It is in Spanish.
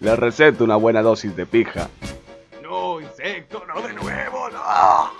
Le receto una buena dosis de pija. No, insecto, no de nuevo, no.